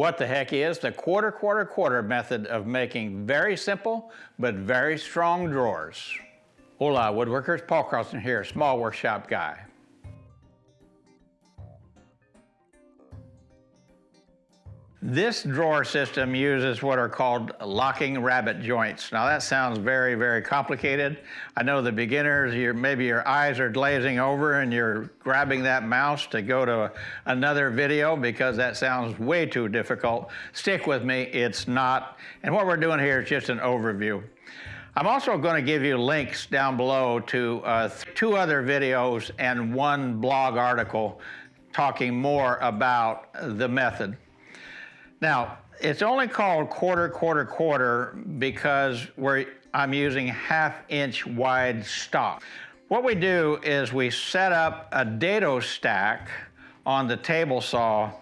what the heck is the quarter, quarter, quarter method of making very simple but very strong drawers. Hola woodworkers, Paul Carlson here, small workshop guy. This drawer system uses what are called locking rabbet joints. Now that sounds very, very complicated. I know the beginners, maybe your eyes are glazing over and you're grabbing that mouse to go to another video because that sounds way too difficult. Stick with me, it's not. And what we're doing here is just an overview. I'm also going to give you links down below to uh, two other videos and one blog article talking more about the method. Now, it's only called quarter, quarter, quarter because I'm using half inch wide stock. What we do is we set up a dado stack on the table saw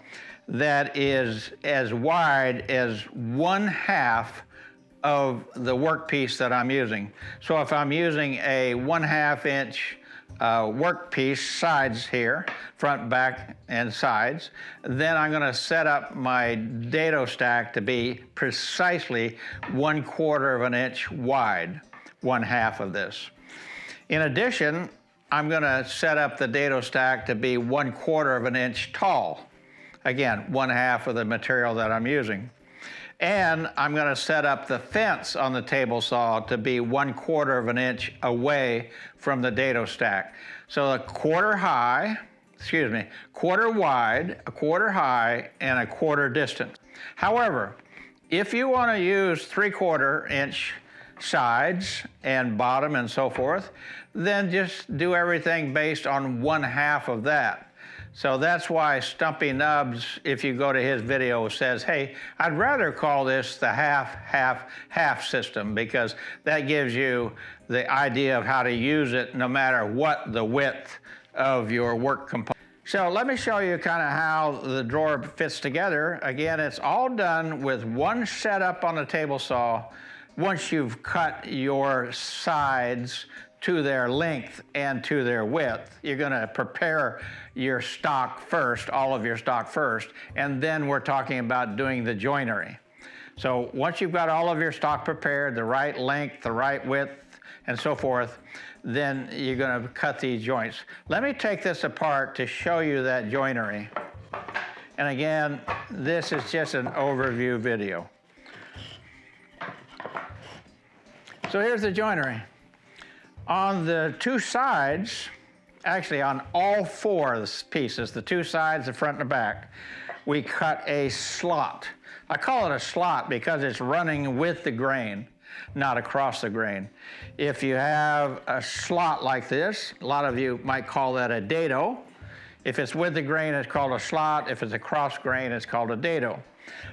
that is as wide as one half of the workpiece that I'm using. So if I'm using a one half inch uh, workpiece sides here, front, back, and sides. Then I'm gonna set up my dado stack to be precisely one quarter of an inch wide, one half of this. In addition, I'm gonna set up the dado stack to be one quarter of an inch tall. Again, one half of the material that I'm using. And I'm gonna set up the fence on the table saw to be one quarter of an inch away from the dado stack. So a quarter high, excuse me, quarter wide, a quarter high, and a quarter distant. However, if you wanna use three quarter inch sides and bottom and so forth, then just do everything based on one half of that. So that's why Stumpy Nubs, if you go to his video, says, hey, I'd rather call this the half, half, half system because that gives you the idea of how to use it no matter what the width of your work component. So let me show you kind of how the drawer fits together. Again, it's all done with one setup on the table saw once you've cut your sides to their length and to their width. You're gonna prepare your stock first, all of your stock first, and then we're talking about doing the joinery. So once you've got all of your stock prepared, the right length, the right width, and so forth, then you're gonna cut these joints. Let me take this apart to show you that joinery. And again, this is just an overview video. So here's the joinery. On the two sides, actually on all four of the pieces, the two sides, the front and the back, we cut a slot. I call it a slot because it's running with the grain, not across the grain. If you have a slot like this, a lot of you might call that a dado. If it's with the grain, it's called a slot. If it's across grain, it's called a dado.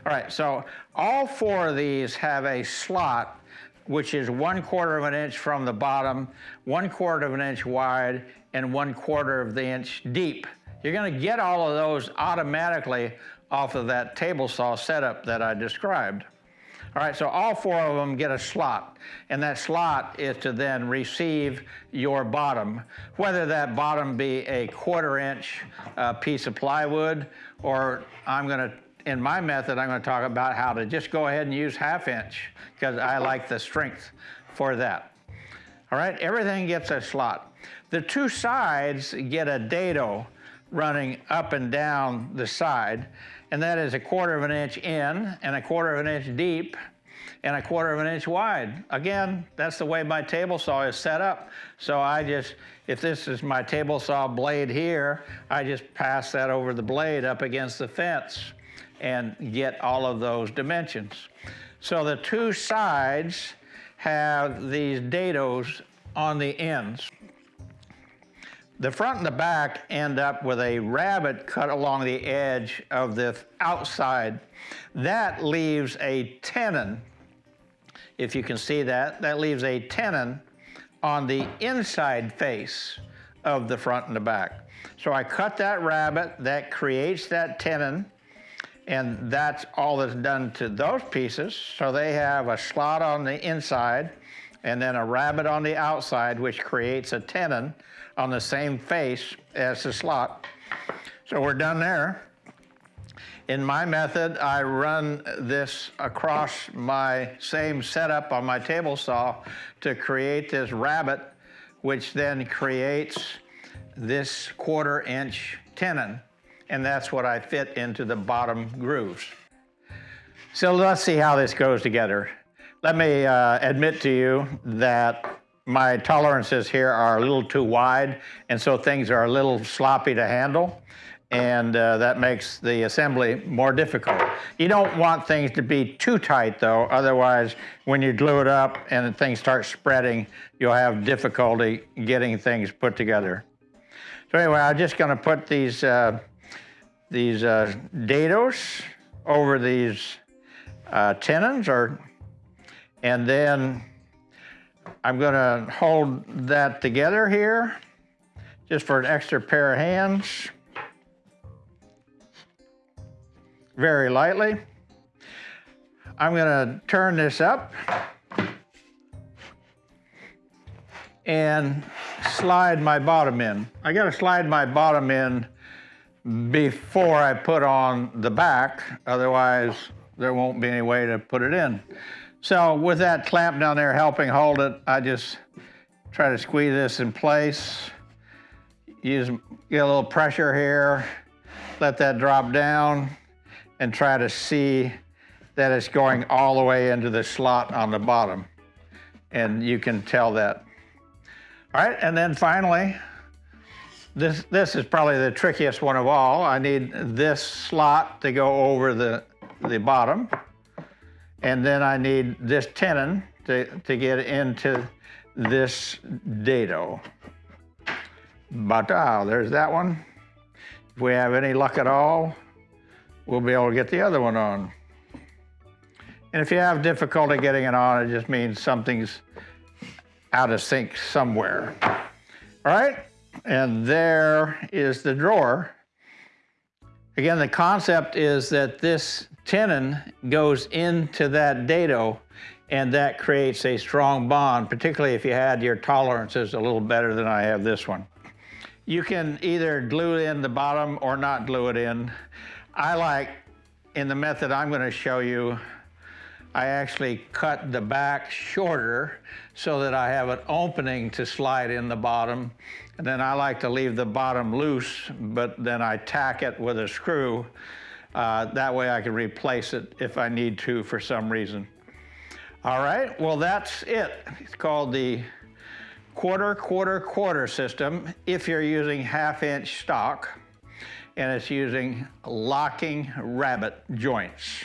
All right, so all four of these have a slot which is one quarter of an inch from the bottom, one quarter of an inch wide, and one quarter of the inch deep. You're gonna get all of those automatically off of that table saw setup that I described. All right, so all four of them get a slot, and that slot is to then receive your bottom, whether that bottom be a quarter inch uh, piece of plywood, or I'm gonna in my method, I'm going to talk about how to just go ahead and use half inch because I like the strength for that. All right, everything gets a slot. The two sides get a dado running up and down the side, and that is a quarter of an inch in and a quarter of an inch deep and a quarter of an inch wide. Again, that's the way my table saw is set up. So I just, if this is my table saw blade here, I just pass that over the blade up against the fence and get all of those dimensions. So the two sides have these dados on the ends. The front and the back end up with a rabbet cut along the edge of the outside. That leaves a tenon, if you can see that, that leaves a tenon on the inside face of the front and the back. So I cut that rabbet, that creates that tenon, and that's all that's done to those pieces. So they have a slot on the inside and then a rabbet on the outside, which creates a tenon on the same face as the slot. So we're done there. In my method, I run this across my same setup on my table saw to create this rabbet, which then creates this quarter inch tenon. And that's what I fit into the bottom grooves. So let's see how this goes together. Let me uh, admit to you that my tolerances here are a little too wide, and so things are a little sloppy to handle, and uh, that makes the assembly more difficult. You don't want things to be too tight, though, otherwise, when you glue it up and things start spreading, you'll have difficulty getting things put together. So anyway, I'm just going to put these, uh, these uh, dados over these uh, tenons, or, and then I'm going to hold that together here just for an extra pair of hands. Very lightly. I'm going to turn this up and slide my bottom in. I got to slide my bottom in before I put on the back, otherwise there won't be any way to put it in. So with that clamp down there helping hold it, I just try to squeeze this in place. Use, get a little pressure here, let that drop down, and try to see that it's going all the way into the slot on the bottom. And you can tell that. All right, and then finally, this, this is probably the trickiest one of all. I need this slot to go over the, the bottom. And then I need this tenon to, to get into this dado. But ah, there's that one. If we have any luck at all, we'll be able to get the other one on. And if you have difficulty getting it on, it just means something's out of sync somewhere. All right, and there is the drawer. Again, the concept is that this tenon goes into that dado and that creates a strong bond, particularly if you had your tolerances a little better than I have this one. You can either glue in the bottom or not glue it in. I like, in the method I'm gonna show you, I actually cut the back shorter so that I have an opening to slide in the bottom. And then I like to leave the bottom loose, but then I tack it with a screw uh, that way I can replace it if I need to for some reason. All right, well that's it. It's called the quarter, quarter, quarter system if you're using half inch stock and it's using locking rabbet joints.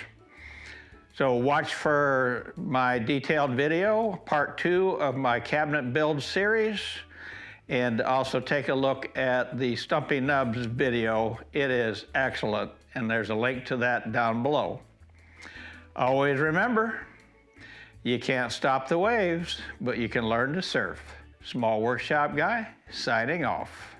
So watch for my detailed video, part two of my cabinet build series, and also take a look at the Stumpy Nubs video. It is excellent and there's a link to that down below. Always remember, you can't stop the waves, but you can learn to surf. Small Workshop Guy, signing off.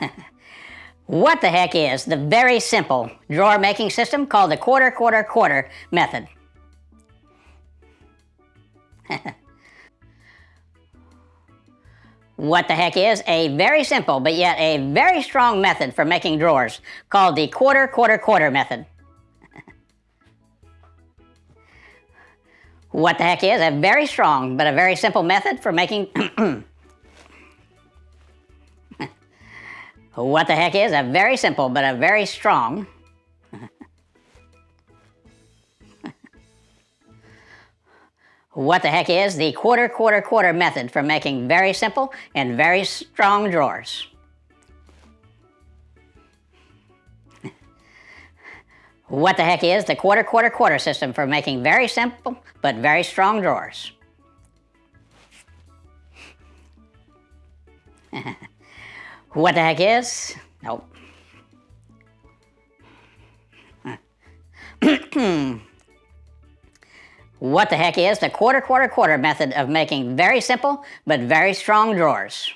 what the heck is the very simple drawer making system called the quarter, quarter, quarter method? what the heck is a very simple but yet a very strong method for making drawers called the quarter, quarter, quarter method? what the heck is a very strong but a very simple method for making what the heck is a very simple but a very strong what the heck is the quarter quarter quarter method for making very simple and very strong drawers. what the heck is the quarter quarter quarter system for making very simple but very strong drawers. What the heck is? Nope. What the heck is the quarter, quarter, quarter method of making very simple but very strong drawers?